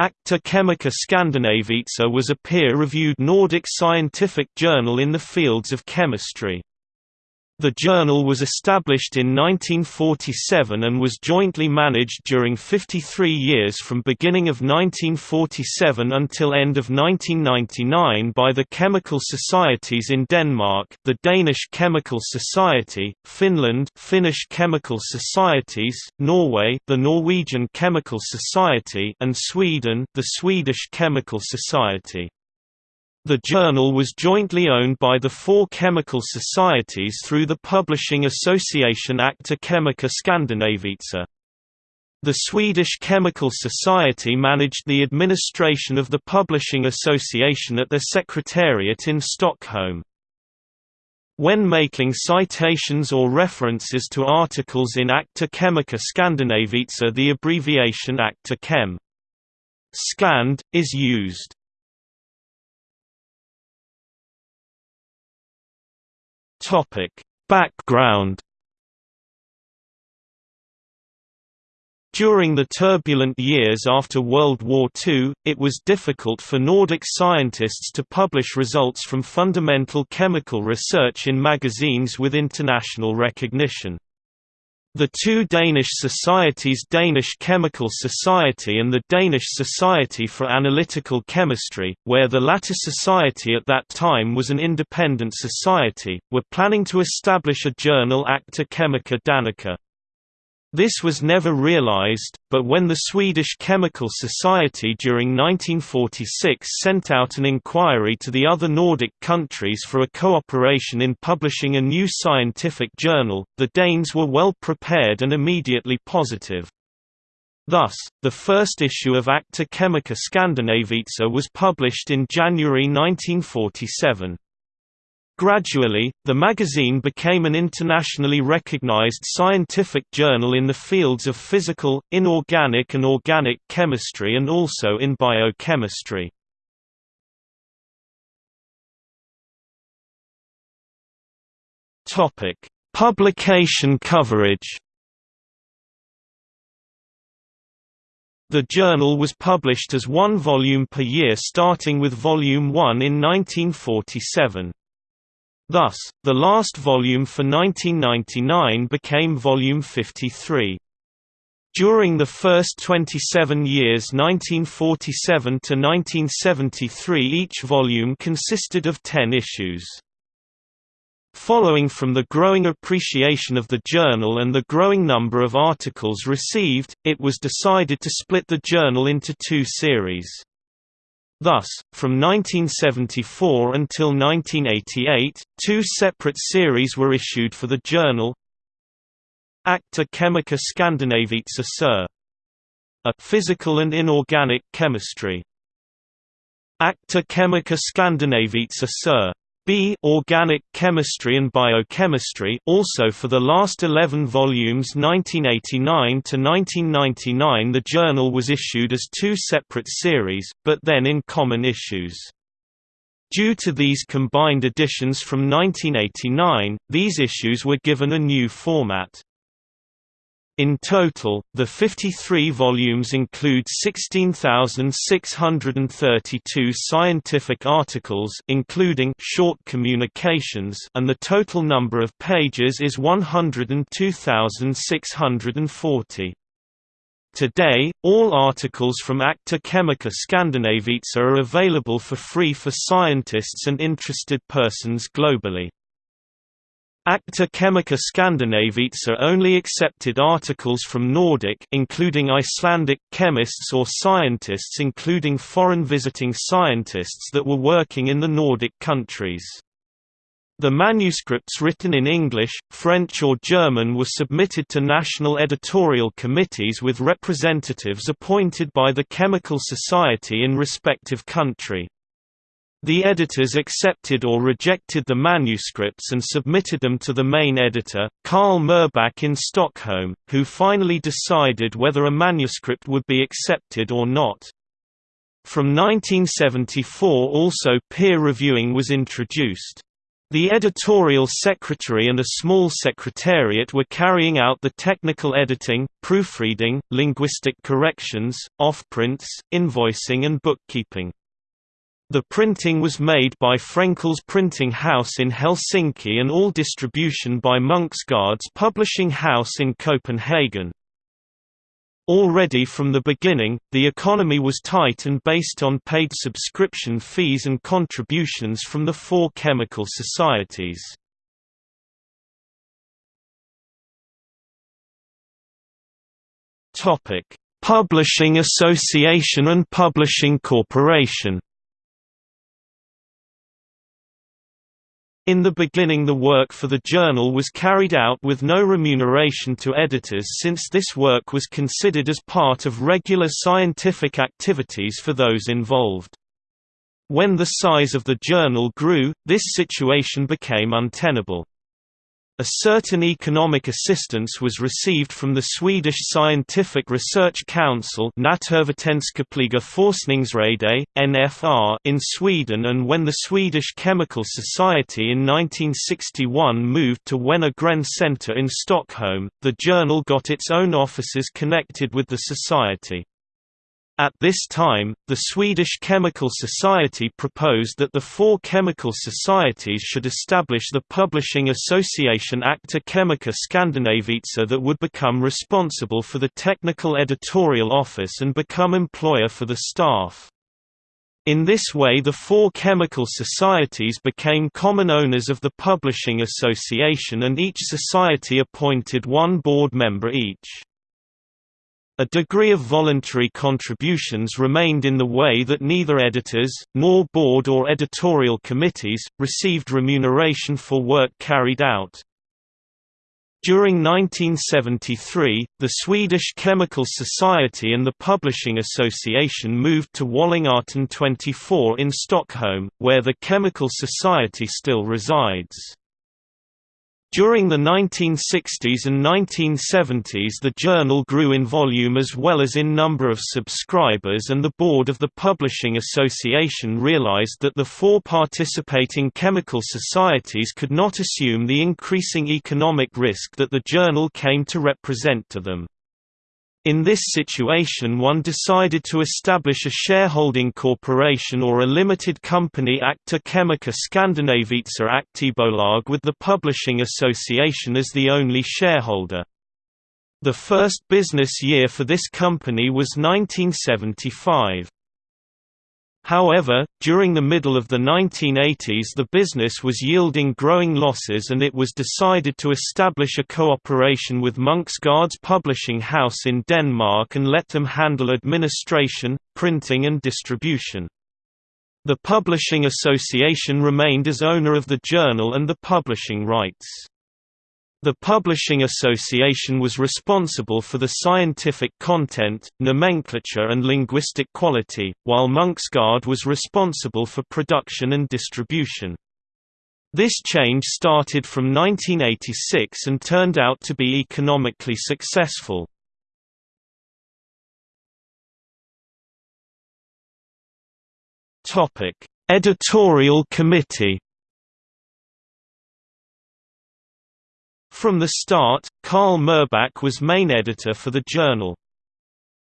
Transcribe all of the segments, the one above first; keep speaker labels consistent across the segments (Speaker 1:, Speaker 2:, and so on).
Speaker 1: Acta Chemica Scandinavica was a peer-reviewed Nordic scientific journal in the fields of chemistry. The journal was established in 1947 and was jointly managed during 53 years from beginning of 1947 until end of 1999 by the chemical societies in Denmark, the Danish Chemical Society, Finland, Finnish Chemical Societies, Norway, the Norwegian Chemical Society, and Sweden, the Swedish Chemical Society. The journal was jointly owned by the four chemical societies through the publishing association Acta Chemica Scandinavica. The Swedish Chemical Society managed the administration of the publishing association at their secretariat in Stockholm. When making citations or references to articles in Acta Chemica Scandinavica the abbreviation Acta Chem. Scand, is used. Topic: Background During the turbulent years after World War II, it was difficult for Nordic scientists to publish results from fundamental chemical research in magazines with international recognition. The two Danish societies Danish Chemical Society and the Danish Society for Analytical Chemistry, where the latter society at that time was an independent society, were planning to establish a journal Acta Chemica Danica. This was never realized, but when the Swedish Chemical Society during 1946 sent out an inquiry to the other Nordic countries for a cooperation in publishing a new scientific journal, the Danes were well prepared and immediately positive. Thus, the first issue of Acta Chemica Scandinavica was published in January 1947. Gradually, the magazine became an internationally recognized scientific journal in the fields of physical, inorganic and organic chemistry and also in biochemistry. Publication coverage. The journal was published as one volume per year starting with volume 1 in 1947. Thus, the last volume for 1999 became volume 53. During the first 27 years 1947 to 1973 each volume consisted of 10 issues. Following from the growing appreciation of the journal and the growing number of articles received, it was decided to split the journal into two series. Thus, from 1974 until 1988, two separate series were issued for the journal Acta Chemica Scandinavica Sur. A Physical and Inorganic Chemistry. Acta Chemica Scandinavica Sur. B Organic Chemistry and Biochemistry also for the last 11 volumes 1989 to 1999 the journal was issued as two separate series, but then in common issues. Due to these combined editions from 1989, these issues were given a new format. In total, the 53 volumes include 16,632 scientific articles including short communications and the total number of pages is 102,640. Today, all articles from Acta Chemica Scandinavica are available for free for scientists and interested persons globally. Acta Chemica Scandinavica only accepted articles from Nordic including Icelandic chemists or scientists including foreign visiting scientists that were working in the Nordic countries. The manuscripts written in English, French or German were submitted to national editorial committees with representatives appointed by the Chemical Society in respective country. The editors accepted or rejected the manuscripts and submitted them to the main editor, Karl Myrbäck in Stockholm, who finally decided whether a manuscript would be accepted or not. From 1974 also peer reviewing was introduced. The editorial secretary and a small secretariat were carrying out the technical editing, proofreading, linguistic corrections, offprints, invoicing and bookkeeping. The printing was made by Frenckell's Printing House in Helsinki and all distribution by Munksgaard's publishing house in Copenhagen. Already from the beginning, the economy was tight and based on paid subscription fees and contributions from the four chemical societies. Publishing Association and Publishing Corporation In the beginning the work for the journal was carried out with no remuneration to editors since this work was considered as part of regular scientific activities for those involved. When the size of the journal grew, this situation became untenable. A certain economic assistance was received from the Swedish Scientific Research Council NFR in Sweden and when the Swedish Chemical Society in 1961 moved to Wenner-Gren Center in Stockholm, the journal got its own offices connected with the society. At this time, the Swedish Chemical Society proposed that the four chemical societies should establish the publishing association Acta Chemica Scandinavica that would become responsible for the technical editorial office and become employer for the staff. In this way the four chemical societies became common owners of the publishing association and each society appointed one board member each. A degree of voluntary contributions remained in the way that neither editors, nor board or editorial committees, received remuneration for work carried out. During 1973, the Swedish Chemical Society and the Publishing Association moved to Wallingatan 24 in Stockholm, where the Chemical Society still resides. During the 1960s and 1970s the journal grew in volume as well as in number of subscribers and the board of the Publishing Association realized that the four participating chemical societies could not assume the increasing economic risk that the journal came to represent to them. In this situation one decided to establish a shareholding corporation or a limited company Acta Chemica Scandinavica Aktiebolag with the Publishing Association as the only shareholder. The first business year for this company was 1975. However, during the middle of the 1980s the business was yielding growing losses and it was decided to establish a cooperation with Munksgaard's publishing house in Denmark and let them handle administration, printing and distribution. The Publishing Association remained as owner of the journal and the publishing rights. The Publishing Association was responsible for the scientific content, nomenclature and linguistic quality, while Munksgaard was responsible for production and distribution. This change started from 1986 and turned out to be economically successful. Editorial committee From the start, Karl Myrbäck was main editor for the journal.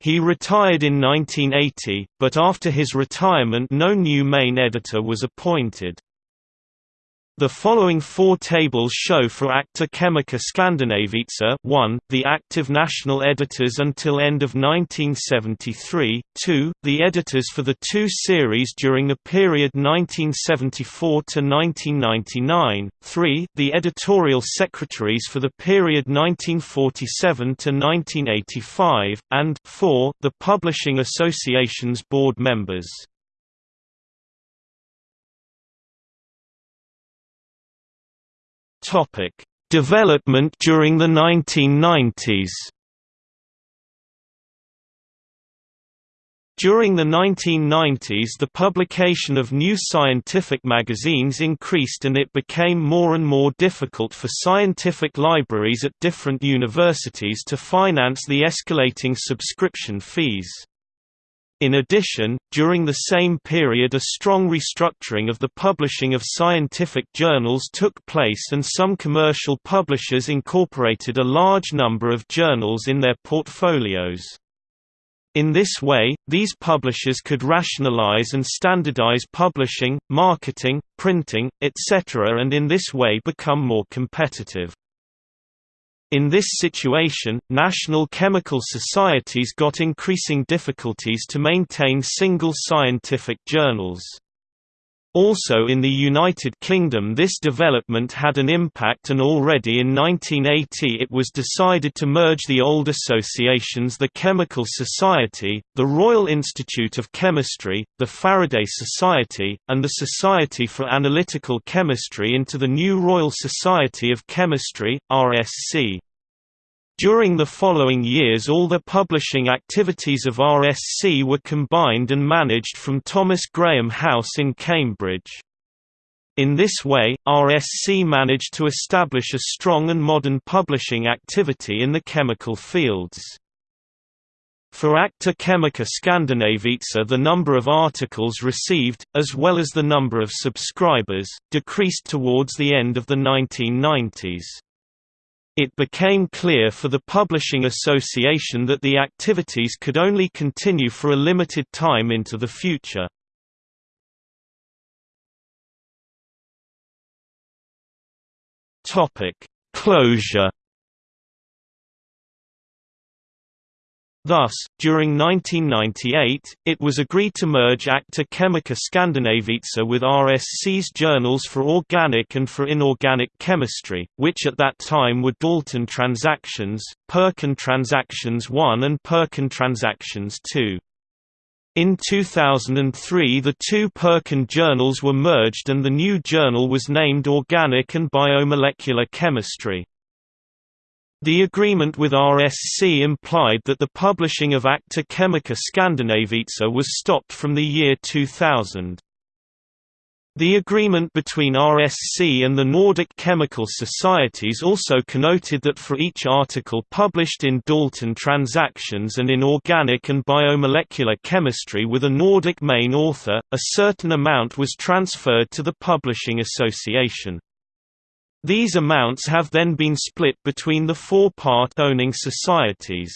Speaker 1: He retired in 1980, but after his retirement no new main editor was appointed. The following four tables show for Acta Chemica Scandinavica 1, the active national editors until end of 1973, 2, the editors for the two series during the period 1974 to 1999, 3, the editorial secretaries for the period 1947 to 1985, and 4, the Publishing Association's board members. Topic: Development during the 1990s. During the 1990s the publication of new scientific magazines increased and it became more and more difficult for scientific libraries at different universities to finance the escalating subscription fees. In addition, during the same period a strong restructuring of the publishing of scientific journals took place and some commercial publishers incorporated a large number of journals in their portfolios. In this way, these publishers could rationalize and standardize publishing, marketing, printing, etc. and in this way become more competitive. In this situation, national chemical societies got increasing difficulties to maintain single scientific journals. Also in the United Kingdom this development had an impact and already in 1980 it was decided to merge the old associations the Chemical Society, the Royal Institute of Chemistry, the Faraday Society, and the Society for Analytical Chemistry into the new Royal Society of Chemistry, RSC. During the following years all the publishing activities of RSC were combined and managed from Thomas Graham House in Cambridge. In this way, RSC managed to establish a strong and modern publishing activity in the chemical fields. For Acta Chemica Scandinavica the number of articles received, as well as the number of subscribers, decreased towards the end of the 1990s. It became clear for the Publishing Association that the activities could only continue for a limited time into the future. Closure Thus, during 1998, it was agreed to merge Acta Chemica Scandinavica with RSC's journals for organic and for inorganic chemistry, which at that time were Dalton Transactions, Perkin Transactions 1 and Perkin Transactions 2. In 2003 the two Perkin journals were merged and the new journal was named Organic and Biomolecular Chemistry. The agreement with RSC implied that the publishing of Acta Chemica Scandinavica was stopped from the year 2000. The agreement between RSC and the Nordic Chemical Societies also connoted that for each article published in Dalton Transactions and in Organic and Biomolecular Chemistry with a Nordic main author, a certain amount was transferred to the Publishing Association. These amounts have then been split between the four part-owning societies.